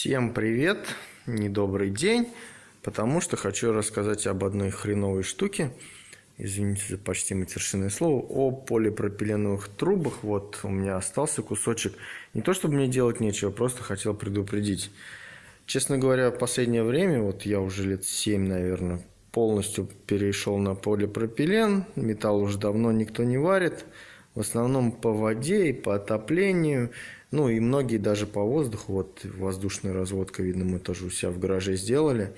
Всем привет, недобрый день, потому что хочу рассказать об одной хреновой штуке, извините за почти матершинное слово, о полипропиленовых трубах. Вот у меня остался кусочек. Не то чтобы мне делать нечего, просто хотел предупредить. Честно говоря, в последнее время, вот я уже лет 7, наверное, полностью перешел на полипропилен. Металл уже давно никто не варит. В основном по воде и по отоплению. Ну и многие даже по воздуху. Вот воздушная разводка, видно, мы тоже у себя в гараже сделали.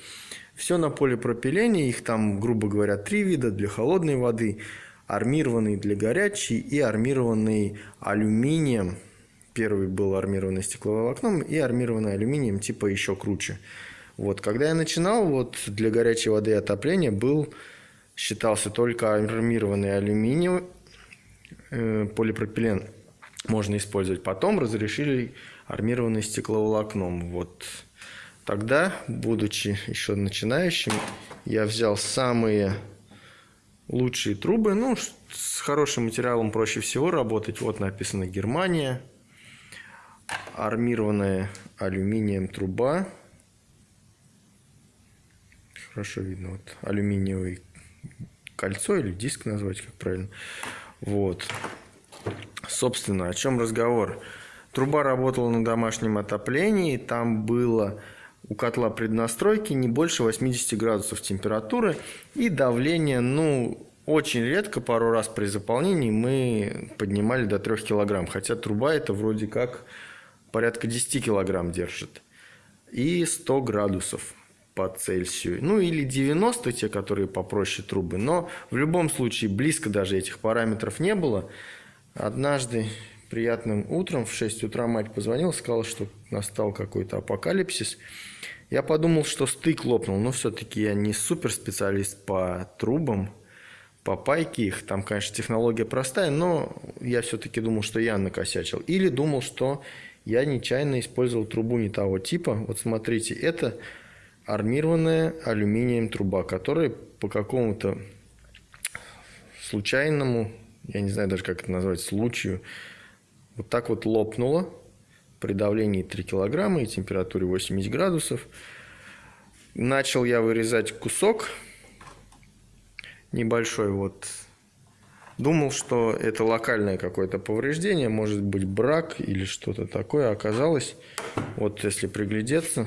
Все на полипропилене. Их там, грубо говоря, три вида для холодной воды. Армированный для горячей и армированный алюминием. Первый был армированный стекловолокном и армированный алюминием, типа еще круче. Вот, когда я начинал, вот для горячей воды и отопления был, считался только армированный алюминий, э, полипропилен можно использовать. Потом разрешили армированный стекловолокном. Вот тогда, будучи еще начинающим, я взял самые лучшие трубы. Ну, с хорошим материалом проще всего работать. Вот написано Германия. Армированная алюминием труба. Хорошо видно. Вот алюминиевый кольцо или диск назвать, как правильно. Вот. Собственно, о чем разговор? Труба работала на домашнем отоплении, там было у котла преднастройки не больше 80 градусов температуры и давление, ну, очень редко, пару раз при заполнении мы поднимали до 3 килограмм, хотя труба это вроде как порядка 10 килограмм держит. И 100 градусов по Цельсию. Ну или 90, те, которые попроще трубы. Но в любом случае близко даже этих параметров не было. Однажды приятным утром в 6 утра мать позвонила, сказала, что настал какой-то апокалипсис. Я подумал, что стык лопнул, но все-таки я не суперспециалист по трубам, по пайке их. Там, конечно, технология простая, но я все-таки думал, что я накосячил. Или думал, что я нечаянно использовал трубу не того типа. Вот смотрите, это армированная алюминием труба, которая по какому-то случайному я не знаю даже, как это назвать, случаю, вот так вот лопнуло при давлении 3 килограмма и температуре 80 градусов. Начал я вырезать кусок небольшой, вот. Думал, что это локальное какое-то повреждение, может быть брак или что-то такое. Оказалось, вот если приглядеться,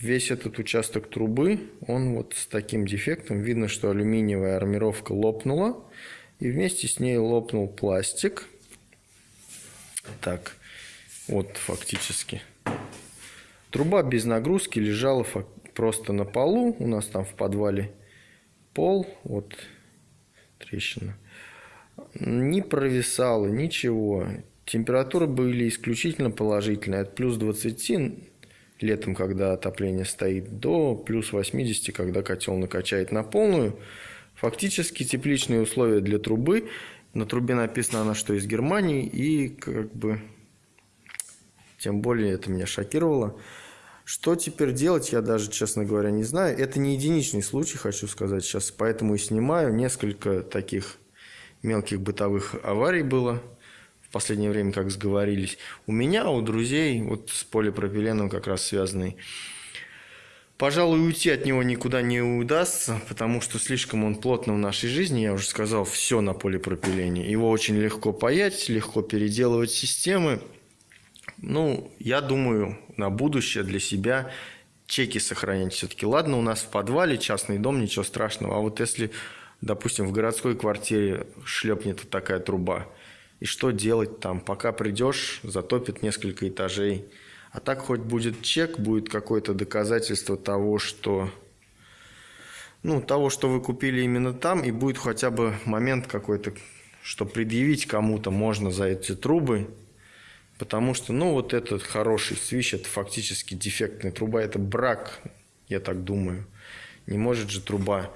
весь этот участок трубы, он вот с таким дефектом. Видно, что алюминиевая армировка лопнула и вместе с ней лопнул пластик. Так, вот фактически. Труба без нагрузки лежала просто на полу. У нас там в подвале пол. Вот трещина. Не провисало, ничего. Температуры были исключительно положительные. От плюс 20 летом, когда отопление стоит, до плюс 80, когда котел накачает на полную. Фактически тепличные условия для трубы. На трубе написано она, что из Германии. И как бы тем более это меня шокировало. Что теперь делать, я даже, честно говоря, не знаю. Это не единичный случай, хочу сказать сейчас, поэтому и снимаю. Несколько таких мелких бытовых аварий было последнее время, как сговорились. У меня, у друзей, вот с полипропиленом как раз связанный Пожалуй, уйти от него никуда не удастся, потому что слишком он плотно в нашей жизни. Я уже сказал, все на полипропилене. Его очень легко паять, легко переделывать системы. Ну, я думаю, на будущее для себя чеки сохранять все-таки. Ладно, у нас в подвале частный дом, ничего страшного. А вот если, допустим, в городской квартире шлепнет такая труба, и что делать там? Пока придешь, затопит несколько этажей – а так хоть будет чек, будет какое-то доказательство того, что ну, того, что вы купили именно там, и будет хотя бы момент какой-то, что предъявить кому-то можно за эти трубы, потому что, ну, вот этот хороший свищ, это фактически дефектная труба, это брак, я так думаю. Не может же труба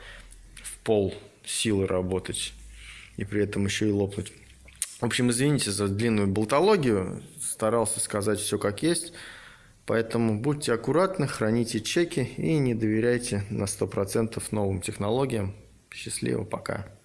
в пол силы работать и при этом еще и лопнуть. В общем, извините за длинную болтологию, старался сказать все как есть. Поэтому будьте аккуратны, храните чеки и не доверяйте на 100% новым технологиям. Счастливо, пока.